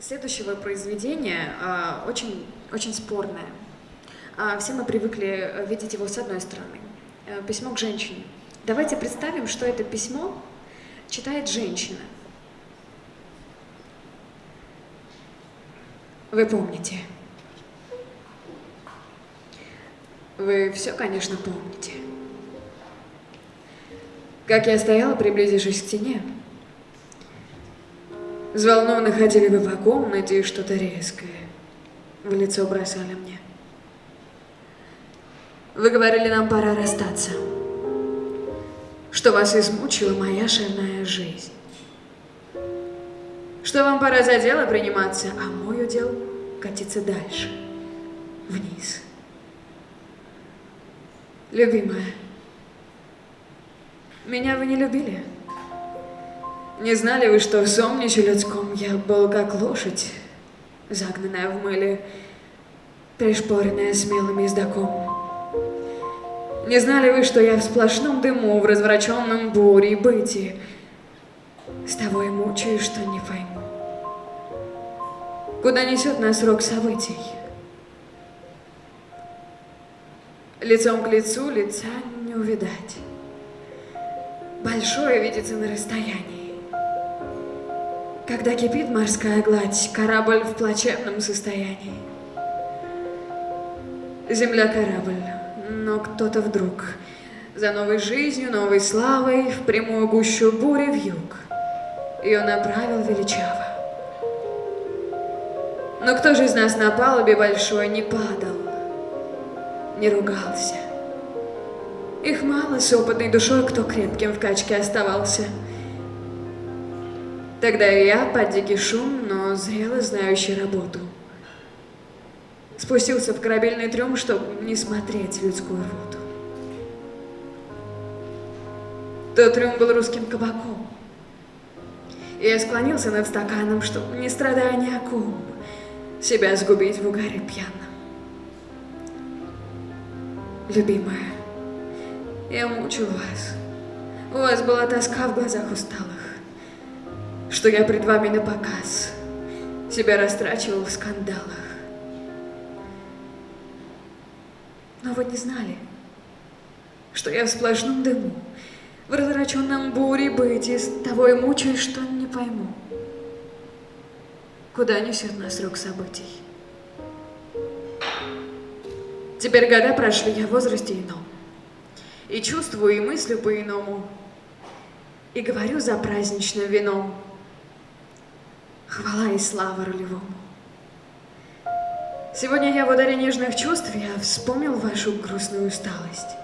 Следующего произведения а, очень, очень спорное. А, все мы привыкли э, видеть его с одной стороны. А, письмо к женщине. Давайте представим, что это письмо читает женщина. Вы помните. Вы все, конечно, помните. Как я стояла, приблизившись к стене, Взволнованно ходили вы по комнате и что-то резкое в лицо бросали мне. Вы говорили, нам пора расстаться, что вас измучила моя шальная жизнь, что вам пора за дело приниматься, а мой удел катиться дальше, вниз. Любимая, меня вы не любили? Не знали вы, что в сомниче людском я был как лошадь, загнанная в мыле, пришпоренная смелым ездаком? Не знали вы, что я в сплошном дыму, в развращенном буре быти, с того и мучаюсь, что не пойму. Куда несет нас рок событий? Лицом к лицу лица не увидать. Большое видится на расстоянии. Когда кипит морская гладь, корабль в плачевном состоянии. Земля корабль, но кто-то вдруг за новой жизнью, новой славой в прямую гущу бури в юг ее направил величаво. Но кто же из нас на палубе большой не падал, не ругался? Их мало с опытной душой, кто крепким в качке оставался — Тогда я, под дикий шум, но зрело знающий работу, спустился в корабельный трюм, чтобы не смотреть людскую рвоту. Тот трюм был русским кабаком. И я склонился над стаканом, чтобы, не страдая ни о ком, себя сгубить в угаре пьяном. Любимая, я мучил вас. У вас была тоска в глазах усталых что я пред вами на показ себя растрачивал в скандалах. Но вы не знали, что я в сплошном дыму, в разраченном буре быть, из того и мучаюсь, что не пойму, куда несет нас рук событий. Теперь года прошли, я в возрасте ином, и чувствую, и мыслю по-иному, и говорю за праздничным вином, Хвала и слава рулевому. Сегодня я в ударе нежных чувств, я вспомнил вашу грустную усталость.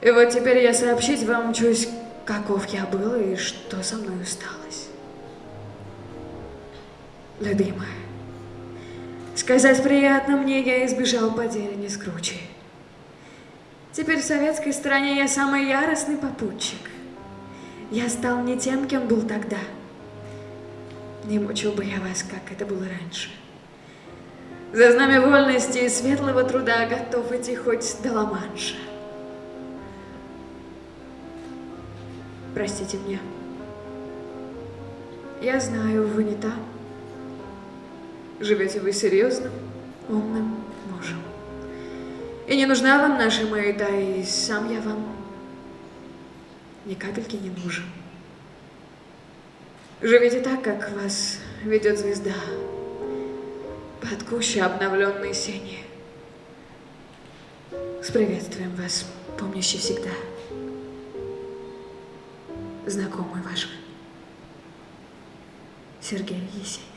И вот теперь я сообщить вам чусь, каков я был и что со мной усталось. Любимая, сказать приятно мне, я избежал потери не скручи. Теперь в советской стране я самый яростный попутчик. Я стал не тем, кем был тогда — не мучил бы я вас, как это было раньше. За знамя вольности и светлого труда готов идти хоть до Ла-Манша. Простите меня. Я знаю, вы не там. Живете вы серьезным, умным мужем. И не нужна вам наша маята, и сам я вам ни капельки не нужен. Живите так, как вас ведет звезда, под кущей обновленной сени. С приветствием вас, помнящий всегда, знакомый ваш Сергей Есенин.